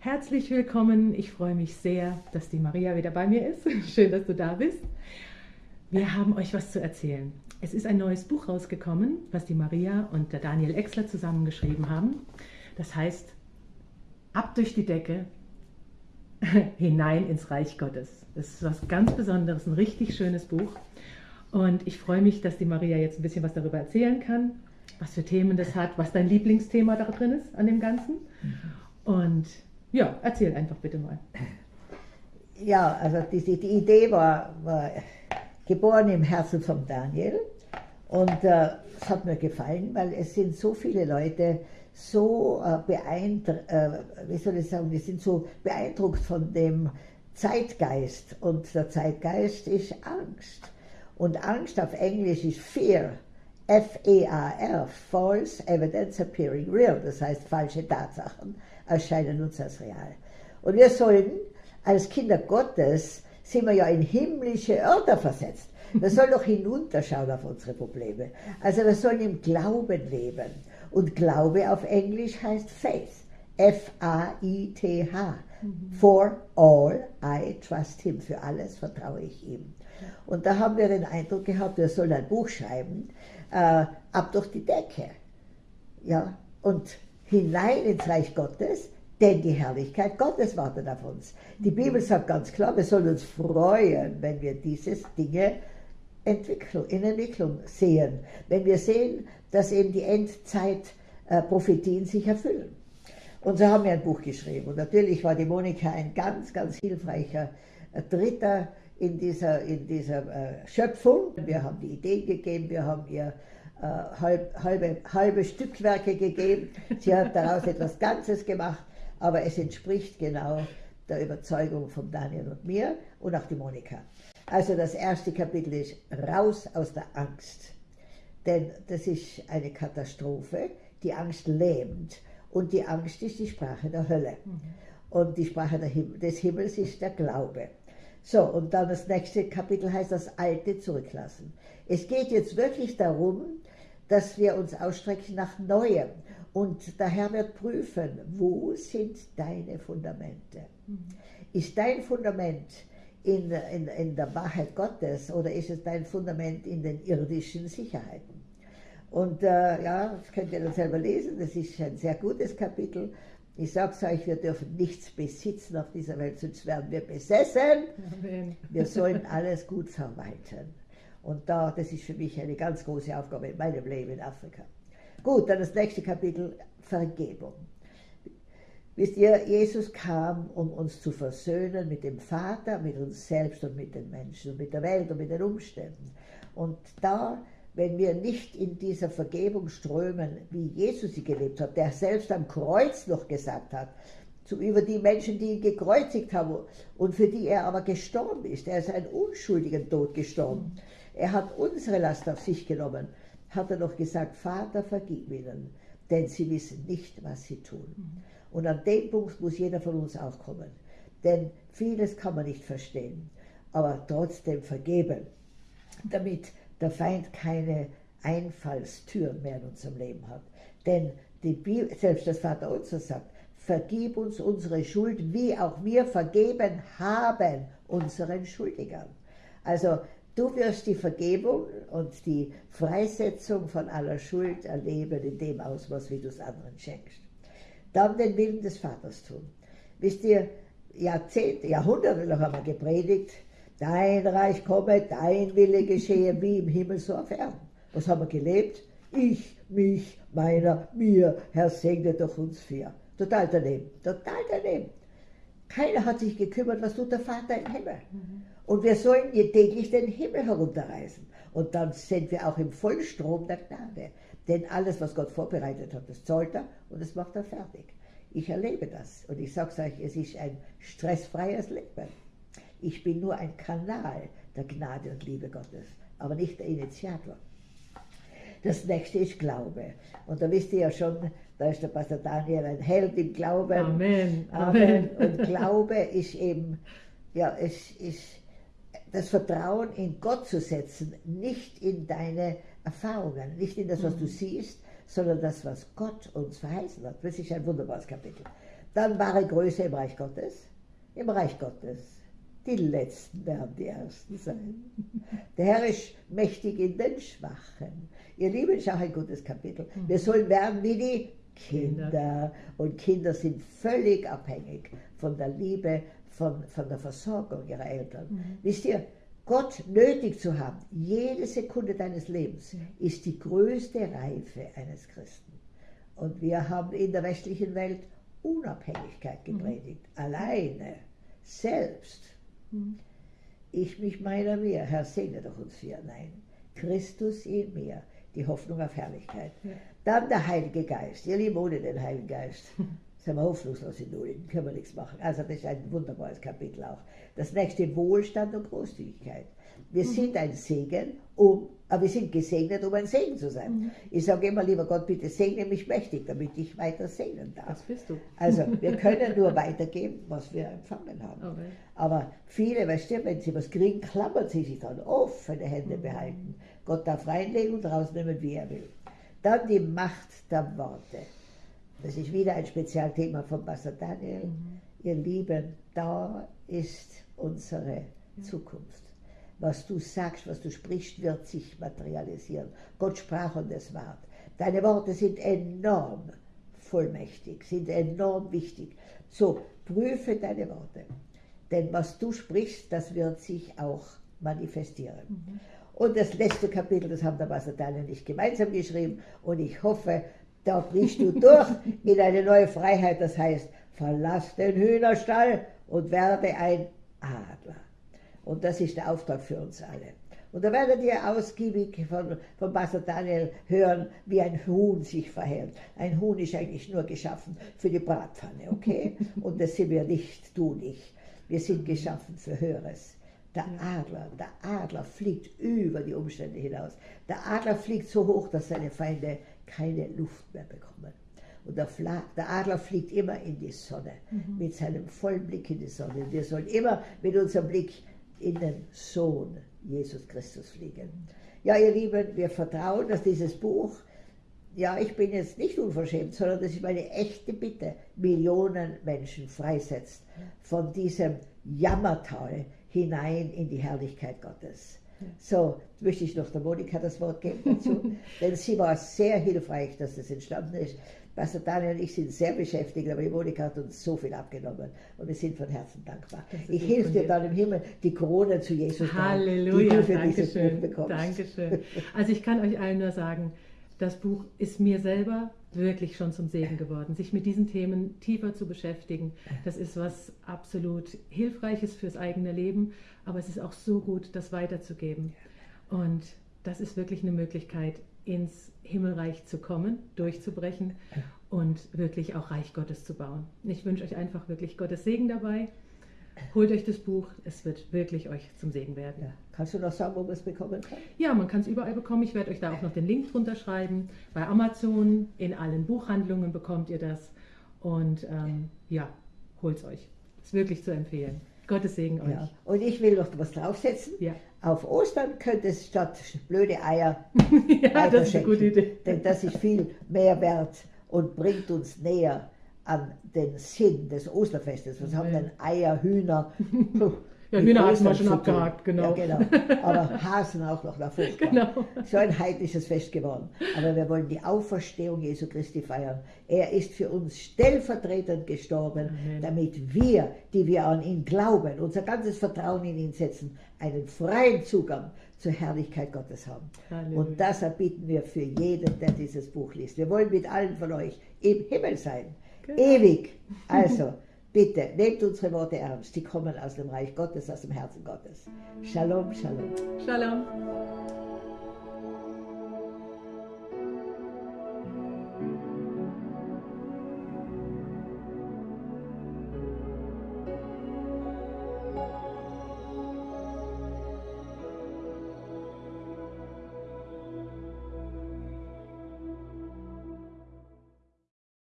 Herzlich willkommen. Ich freue mich sehr, dass die Maria wieder bei mir ist. Schön, dass du da bist. Wir haben euch was zu erzählen. Es ist ein neues Buch rausgekommen, was die Maria und der Daniel Exler zusammengeschrieben haben. Das heißt Ab durch die Decke, hinein ins Reich Gottes. Das ist was ganz Besonderes, ein richtig schönes Buch. Und ich freue mich, dass die Maria jetzt ein bisschen was darüber erzählen kann, was für Themen das hat, was dein Lieblingsthema da drin ist an dem Ganzen. Und ja, erzähl einfach bitte mal. Ja, also die, die Idee war, war, geboren im Herzen von Daniel und äh, es hat mir gefallen, weil es sind so viele Leute, so äh, beeindruckt, äh, wie soll ich sagen, die sind so beeindruckt von dem Zeitgeist. Und der Zeitgeist ist Angst. Und Angst auf Englisch ist Fear. F-E-A-R, False Evidence Appearing Real. Das heißt, falsche Tatsachen erscheinen uns als real. Und wir sollen als Kinder Gottes, sind wir ja in himmlische Örter versetzt. Wir sollen doch hinunterschauen auf unsere Probleme. Also wir sollen im Glauben leben. Und Glaube auf Englisch heißt Faith. F-A-I-T-H. For all I trust him. Für alles vertraue ich ihm. Und da haben wir den Eindruck gehabt, wir sollen ein Buch schreiben, äh, ab durch die Decke. Ja, und hinein ins Reich Gottes, denn die Herrlichkeit Gottes wartet auf uns. Die Bibel sagt ganz klar, wir sollen uns freuen, wenn wir diese Dinge Entwicklung, in Entwicklung sehen. Wenn wir sehen, dass eben die Endzeit-Prophetien sich erfüllen. Und so haben wir ein Buch geschrieben. Und natürlich war die Monika ein ganz, ganz hilfreicher äh, Dritter in dieser, in dieser äh, Schöpfung. Wir haben die Ideen gegeben, wir haben ihr äh, halb, halbe, halbe Stückwerke gegeben. Sie hat daraus etwas Ganzes gemacht, aber es entspricht genau der Überzeugung von Daniel und mir und auch die Monika. Also das erste Kapitel ist raus aus der Angst. Denn das ist eine Katastrophe. Die Angst lähmt. Und die Angst ist die Sprache der Hölle. Mhm. Und die Sprache Him des Himmels ist der Glaube. So, und dann das nächste Kapitel heißt das Alte zurücklassen. Es geht jetzt wirklich darum, dass wir uns ausstrecken nach Neuem. Und der Herr wird prüfen, wo sind deine Fundamente? Mhm. Ist dein Fundament in, in, in der Wahrheit Gottes oder ist es dein Fundament in den irdischen Sicherheiten? Und äh, ja, das könnt ihr dann selber lesen, das ist ein sehr gutes Kapitel. Ich sage es euch, wir dürfen nichts besitzen auf dieser Welt, sonst werden wir besessen. Amen. Wir sollen alles gut verwalten. Und da, das ist für mich eine ganz große Aufgabe in meinem Leben in Afrika. Gut, dann das nächste Kapitel, Vergebung. Wisst ihr, Jesus kam, um uns zu versöhnen mit dem Vater, mit uns selbst und mit den Menschen und mit der Welt und mit den Umständen. Und da, wenn wir nicht in dieser Vergebung strömen, wie Jesus sie gelebt hat, der selbst am Kreuz noch gesagt hat, zu, über die Menschen, die ihn gekreuzigt haben und für die er aber gestorben ist. Er ist einen unschuldigen Tod gestorben. Er hat unsere Last auf sich genommen, hat er noch gesagt, Vater, vergib ihnen, denn sie wissen nicht, was sie tun. Und an dem Punkt muss jeder von uns auch kommen. Denn vieles kann man nicht verstehen, aber trotzdem vergeben, damit der Feind keine Einfallstüren mehr in unserem Leben hat. Denn die Bibel, selbst das Vater unser sagt, vergib uns unsere Schuld, wie auch wir vergeben haben unseren Schuldigern. Also du wirst die Vergebung und die Freisetzung von aller Schuld erleben in dem Ausmaß, wie du es anderen schenkst dann den Willen des Vaters tun. Wisst ihr, Jahrzehnte, Jahrhunderte haben wir gepredigt, dein Reich komme, dein Wille geschehe, wie im Himmel so auf Erden. Was haben wir gelebt? Ich, mich, meiner, mir, Herr segne doch uns vier. Total daneben, total daneben. Keiner hat sich gekümmert, was tut der Vater im Himmel. Mhm. Und wir sollen täglich den Himmel herunterreisen. Und dann sind wir auch im Vollstrom der Gnade. Denn alles, was Gott vorbereitet hat, das zahlt er und das macht er fertig. Ich erlebe das und ich sage es euch, es ist ein stressfreies Leben. Ich bin nur ein Kanal der Gnade und Liebe Gottes, aber nicht der Initiator. Das nächste ist Glaube. Und da wisst ihr ja schon, da ist der Pastor Daniel ein Held im Glauben. Amen. Amen. Und Glaube ist eben, ja, es ist das Vertrauen in Gott zu setzen, nicht in deine Erfahrungen, nicht in das, was du mhm. siehst, sondern das, was Gott uns verheißen hat. Das ist ein wunderbares Kapitel. Dann wahre Größe im Reich Gottes. Im Reich Gottes. Die Letzten werden die Ersten sein. Der Herr ist mächtig in den Schwachen. Ihr Lieben, ist auch ein gutes Kapitel. Wir sollen werden wie die Kinder. Und Kinder sind völlig abhängig von der Liebe, von, von der Versorgung ihrer Eltern. Mhm. Wisst ihr, Gott nötig zu haben, jede Sekunde deines Lebens, ist die größte Reife eines Christen. Und wir haben in der westlichen Welt Unabhängigkeit gepredigt, mhm. alleine, selbst. Mhm. Ich mich meiner mir, Herr, segne doch uns vier. Nein, Christus in mir, die Hoffnung auf Herrlichkeit. Ja. Dann der Heilige Geist. Ihr Lieben, ohne den Heiligen Geist sind wir hoffnungslos in Null, können wir nichts machen. Also das ist ein wunderbares Kapitel auch. Das nächste Wohlstand und Großzügigkeit. Wir mhm. sind ein Segen, um, aber wir sind gesegnet, um ein Segen zu sein. Mhm. Ich sage immer, lieber Gott, bitte segne mich mächtig, damit ich weiter segnen darf. Das bist du. Also wir können nur weitergeben, was wir empfangen haben. Okay. Aber viele, weißt du, wenn sie was kriegen, klammern sie sich dann offene Hände mhm. behalten. Gott darf reinlegen und rausnehmen, wie er will. Dann die Macht der Worte. Das ist wieder ein Spezialthema von Pastor Daniel. Mhm. Ihr Lieben, da ist unsere. Zukunft. Was du sagst, was du sprichst, wird sich materialisieren. Gott sprach und es ward. Deine Worte sind enorm vollmächtig, sind enorm wichtig. So, prüfe deine Worte. Denn was du sprichst, das wird sich auch manifestieren. Mhm. Und das letzte Kapitel, das haben der Pastor Daniel nicht gemeinsam geschrieben. Und ich hoffe, da brichst du durch in eine neue Freiheit. Das heißt, verlass den Hühnerstall und werde ein Adler. Und das ist der Auftrag für uns alle. Und da werdet ihr ausgiebig von, von Pastor Daniel hören, wie ein Huhn sich verhält. Ein Huhn ist eigentlich nur geschaffen für die Bratpfanne, okay? Und das sind wir nicht, du nicht. Wir sind geschaffen für Höheres. Der Adler, der Adler fliegt über die Umstände hinaus. Der Adler fliegt so hoch, dass seine Feinde keine Luft mehr bekommen. Und der, der Adler fliegt immer in die Sonne, mhm. mit seinem vollen Blick in die Sonne. Wir sollen immer mit unserem Blick in den Sohn Jesus Christus fliegen. Ja, ihr Lieben, wir vertrauen, dass dieses Buch, ja, ich bin jetzt nicht unverschämt, sondern das ist meine echte Bitte, Millionen Menschen freisetzt von diesem Jammertal, hinein in die Herrlichkeit Gottes. So, möchte ich noch der Monika das Wort geben dazu, denn sie war sehr hilfreich, dass das entstanden ist. Pastor Daniel und ich sind sehr beschäftigt, aber die Monika hat uns so viel abgenommen und wir sind von Herzen dankbar. Ich helfe dir dann im Himmel, die Corona zu Jesus Halleluja, die du für Dankeschön, dieses Buch bekommst. Dankeschön. Also ich kann euch allen nur sagen, das Buch ist mir selber wirklich schon zum Segen geworden. Sich mit diesen Themen tiefer zu beschäftigen, das ist was absolut Hilfreiches fürs eigene Leben, aber es ist auch so gut, das weiterzugeben. Und das ist wirklich eine Möglichkeit, ins Himmelreich zu kommen, durchzubrechen und wirklich auch Reich Gottes zu bauen. Ich wünsche euch einfach wirklich Gottes Segen dabei. Holt euch das Buch, es wird wirklich euch zum Segen werden. Ja. Kannst du noch sagen, wo man es bekommen kann? Ja, man kann es überall bekommen. Ich werde euch da auch noch den Link drunter schreiben. Bei Amazon, in allen Buchhandlungen bekommt ihr das. Und ähm, ja, holt es euch. Ist wirklich zu empfehlen. Gottes Segen euch. Ja. Und ich will noch was draufsetzen. Ja. Auf Ostern könnte es statt blöde Eier ja, das ist eine gute Idee. Denn das ist viel mehr wert und bringt uns näher an den Sinn des Osterfestes. Was haben denn Eier, Hühner? Ja, Hühner hatten wir schon abgehakt, genau. Ja, genau. Aber Hasen auch noch davor. Genau. So ein heidnisches Fest geworden. Aber wir wollen die Auferstehung Jesu Christi feiern. Er ist für uns stellvertretend gestorben, Amen. damit wir, die wir an ihn glauben, unser ganzes Vertrauen in ihn setzen, einen freien Zugang zur Herrlichkeit Gottes haben. Halleluja. Und das erbieten wir für jeden, der dieses Buch liest. Wir wollen mit allen von euch im Himmel sein. Genau. Ewig. Also. Bitte, nehmt unsere Worte ernst. Die kommen aus dem Reich Gottes, aus dem Herzen Gottes. Shalom, Shalom. Shalom.